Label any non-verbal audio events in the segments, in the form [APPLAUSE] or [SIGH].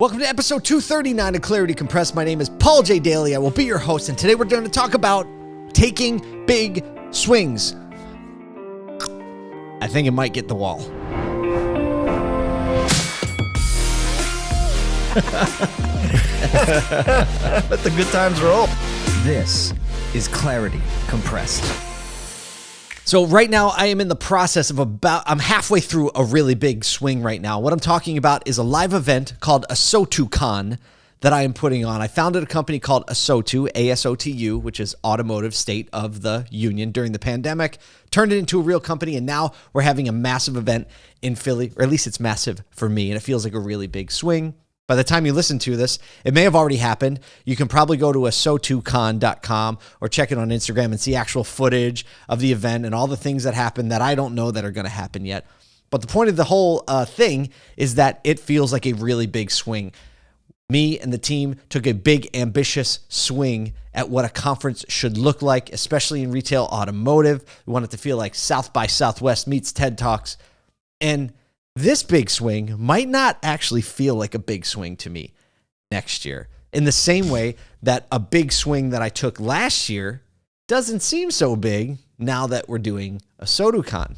Welcome to episode 239 of Clarity Compressed. My name is Paul J. Daly. I will be your host, and today we're going to talk about taking big swings. I think it might get the wall. [LAUGHS] Let the good times roll. This is Clarity Compressed. So right now I am in the process of about I'm halfway through a really big swing right now. What I'm talking about is a live event called ASOTUCon that I am putting on. I founded a company called ASOTU, ASOTU, which is Automotive State of the Union during the pandemic, turned it into a real company and now we're having a massive event in Philly, or at least it's massive for me and it feels like a really big swing. By the time you listen to this, it may have already happened. You can probably go to asotucon.com or check it on Instagram and see actual footage of the event and all the things that happen that I don't know that are going to happen yet. But the point of the whole uh, thing is that it feels like a really big swing. Me and the team took a big, ambitious swing at what a conference should look like, especially in retail automotive. We want it to feel like South by Southwest meets TED Talks. And this big swing might not actually feel like a big swing to me next year. In the same way that a big swing that I took last year doesn't seem so big now that we're doing ASOTUCon.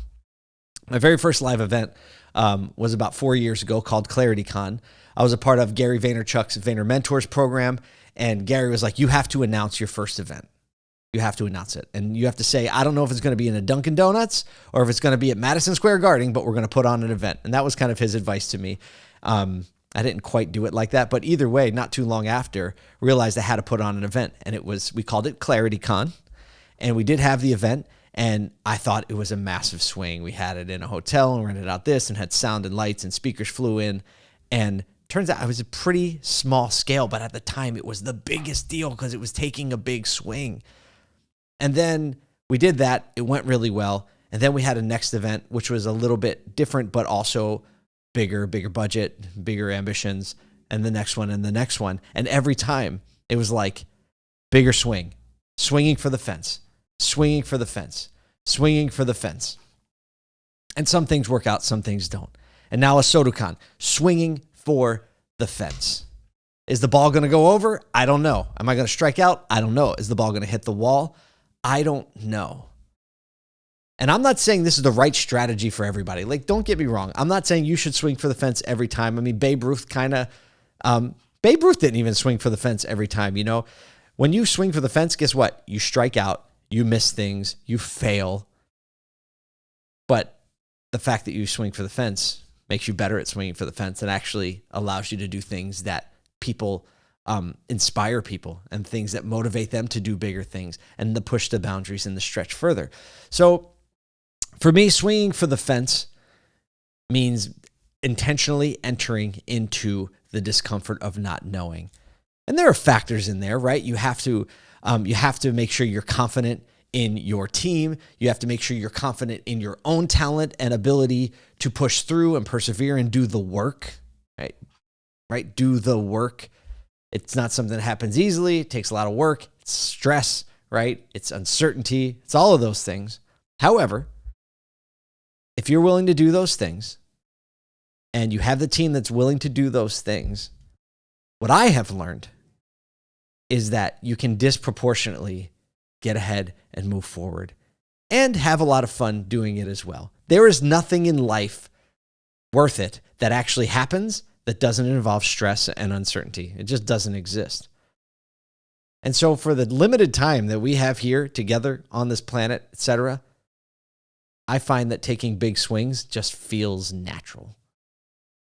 My very first live event um, was about four years ago called ClarityCon. I was a part of Gary Vaynerchuk's Vayner Mentors program, and Gary was like, You have to announce your first event you have to announce it. And you have to say, I don't know if it's going to be in a Dunkin' Donuts or if it's going to be at Madison Square Garden, but we're going to put on an event. And that was kind of his advice to me. Um, I didn't quite do it like that, but either way, not too long after, realized I had to put on an event. And it was, we called it ClarityCon. And we did have the event. And I thought it was a massive swing. We had it in a hotel and rented out this and had sound and lights and speakers flew in. And turns out I was a pretty small scale, but at the time it was the biggest deal because it was taking a big swing. And then we did that. It went really well. And then we had a next event, which was a little bit different, but also bigger, bigger budget, bigger ambitions. And the next one and the next one. And every time it was like bigger swing, swinging for the fence, swinging for the fence, swinging for the fence. And some things work out, some things don't. And now ASOTUCon, swinging for the fence. Is the ball going to go over? I don't know. Am I going to strike out? I don't know. Is the ball going to hit the wall? I don't know. And I'm not saying this is the right strategy for everybody. Like, don't get me wrong. I'm not saying you should swing for the fence every time. I mean, Babe Ruth kind of, um, Babe Ruth didn't even swing for the fence every time. You know, when you swing for the fence, guess what? You strike out, you miss things, you fail. But the fact that you swing for the fence makes you better at swinging for the fence and actually allows you to do things that people um, inspire people and things that motivate them to do bigger things and to push the boundaries and the stretch further. So for me, swinging for the fence means intentionally entering into the discomfort of not knowing. And there are factors in there, right? You have to um, you have to make sure you're confident in your team. You have to make sure you're confident in your own talent and ability to push through and persevere and do the work, right? Right? Do the work it's not something that happens easily. It takes a lot of work. It's stress, right? It's uncertainty. It's all of those things. However, if you're willing to do those things and you have the team that's willing to do those things, what I have learned is that you can disproportionately get ahead and move forward and have a lot of fun doing it as well. There is nothing in life worth it that actually happens that doesn't involve stress and uncertainty. It just doesn't exist. And so for the limited time that we have here together on this planet, etc., I find that taking big swings just feels natural.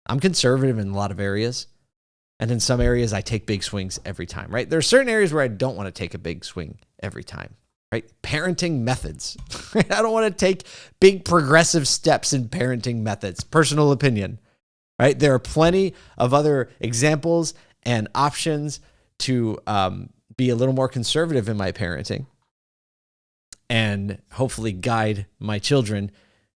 I'm conservative in a lot of areas. And in some areas, I take big swings every time, right? There are certain areas where I don't want to take a big swing every time, right? Parenting methods. [LAUGHS] I don't want to take big progressive steps in parenting methods. Personal opinion right? There are plenty of other examples and options to um, be a little more conservative in my parenting and hopefully guide my children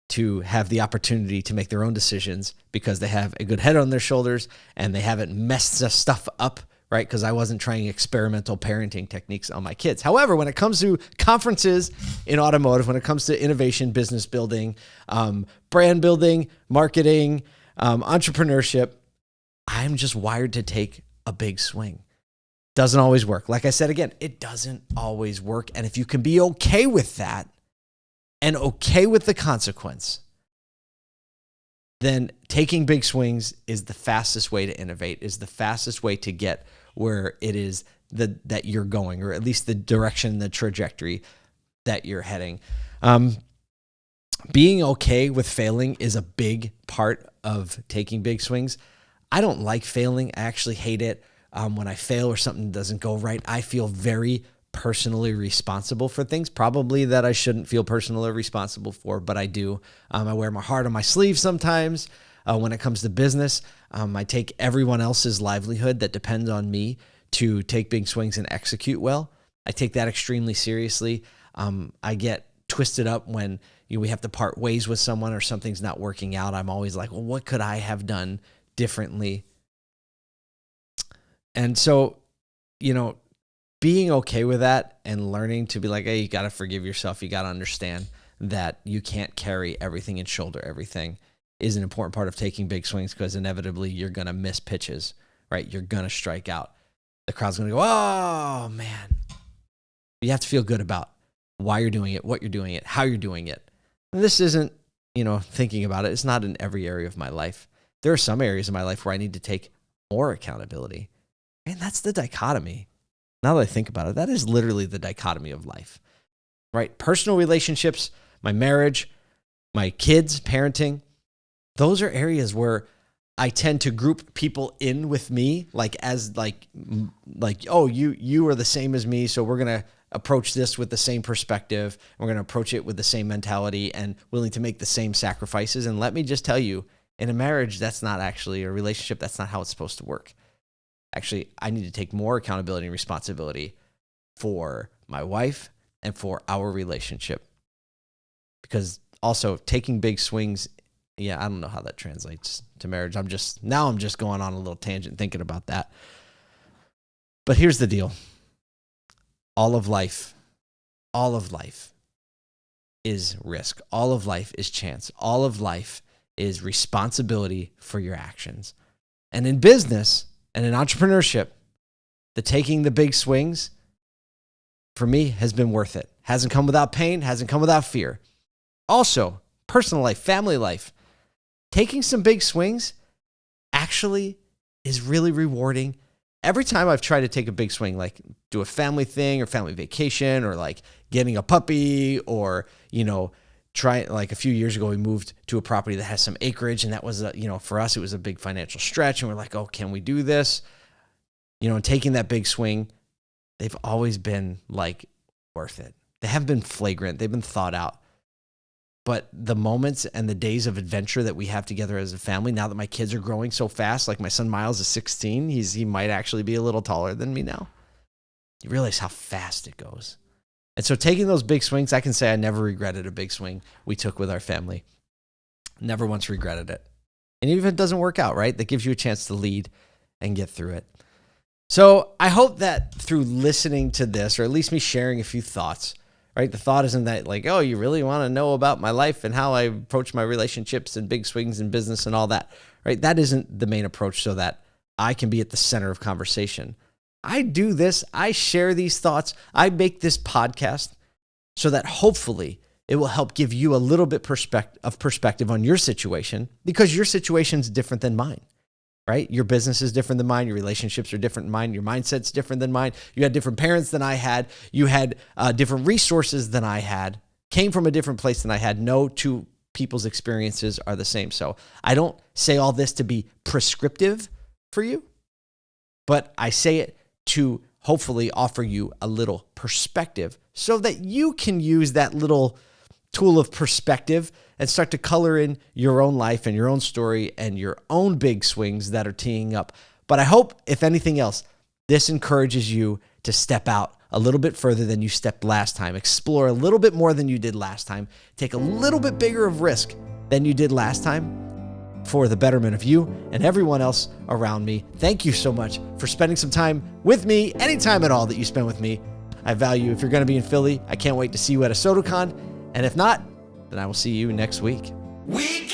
to have the opportunity to make their own decisions because they have a good head on their shoulders and they haven't messed the stuff up right? Because I wasn't trying experimental parenting techniques on my kids. However, when it comes to conferences in automotive, when it comes to innovation, business building, um, brand building, marketing, um, entrepreneurship, I'm just wired to take a big swing. Doesn't always work. Like I said again, it doesn't always work. And if you can be okay with that and okay with the consequence, then taking big swings is the fastest way to innovate, is the fastest way to get where it is the, that you're going, or at least the direction, the trajectory that you're heading. Um, being okay with failing is a big part of taking big swings. I don't like failing. I actually hate it. Um, when I fail or something doesn't go right, I feel very personally responsible for things, probably that I shouldn't feel personally responsible for, but I do. Um, I wear my heart on my sleeve sometimes. Uh, when it comes to business, um, I take everyone else's livelihood that depends on me to take big swings and execute well. I take that extremely seriously. Um, I get twisted up when you know, we have to part ways with someone or something's not working out. I'm always like, well, what could I have done differently? And so, you know, being okay with that and learning to be like, hey, you got to forgive yourself. You got to understand that you can't carry everything and shoulder everything is an important part of taking big swings because inevitably you're going to miss pitches, right? You're going to strike out. The crowd's going to go, oh, man. You have to feel good about why you're doing it, what you're doing it, how you're doing it. And this isn't, you know, thinking about it. It's not in every area of my life. There are some areas of my life where I need to take more accountability. And that's the dichotomy. Now that I think about it, that is literally the dichotomy of life, right? Personal relationships, my marriage, my kids, parenting, those are areas where I tend to group people in with me, like as like like oh you you are the same as me, so we're gonna approach this with the same perspective. We're gonna approach it with the same mentality and willing to make the same sacrifices. And let me just tell you, in a marriage, that's not actually a relationship. That's not how it's supposed to work actually, I need to take more accountability and responsibility for my wife and for our relationship. Because also taking big swings, yeah, I don't know how that translates to marriage. I'm just, now I'm just going on a little tangent thinking about that. But here's the deal all of life, all of life is risk. All of life is chance. All of life is responsibility for your actions. And in business, and in entrepreneurship, the taking the big swings for me has been worth it. Hasn't come without pain, hasn't come without fear. Also, personal life, family life, taking some big swings actually is really rewarding. Every time I've tried to take a big swing, like do a family thing or family vacation or like getting a puppy or, you know, try like a few years ago we moved to a property that has some acreage and that was a you know for us it was a big financial stretch and we're like oh can we do this? You know and taking that big swing they've always been like worth it. They haven't been flagrant. They've been thought out but the moments and the days of adventure that we have together as a family now that my kids are growing so fast like my son miles is 16 he's he might actually be a little taller than me now you realize how fast it goes and so taking those big swings, I can say I never regretted a big swing we took with our family. Never once regretted it. And even if it doesn't work out, right, that gives you a chance to lead and get through it. So I hope that through listening to this, or at least me sharing a few thoughts, right? The thought isn't that like, oh, you really want to know about my life and how I approach my relationships and big swings in business and all that, right? That isn't the main approach so that I can be at the center of conversation. I do this, I share these thoughts, I make this podcast so that hopefully it will help give you a little bit perspective of perspective on your situation because your situation is different than mine. Right? Your business is different than mine. Your relationships are different than mine. Your mindset's different than mine. You had different parents than I had. You had uh, different resources than I had. Came from a different place than I had. No two people's experiences are the same. So I don't say all this to be prescriptive for you, but I say it to hopefully offer you a little perspective so that you can use that little tool of perspective and start to color in your own life and your own story and your own big swings that are teeing up. But I hope, if anything else, this encourages you to step out a little bit further than you stepped last time, explore a little bit more than you did last time, take a little bit bigger of risk than you did last time, for the betterment of you and everyone else around me. Thank you so much for spending some time with me, any time at all that you spend with me. I value if you're going to be in Philly. I can't wait to see you at ASOTUCon. And if not, then I will see you next week. We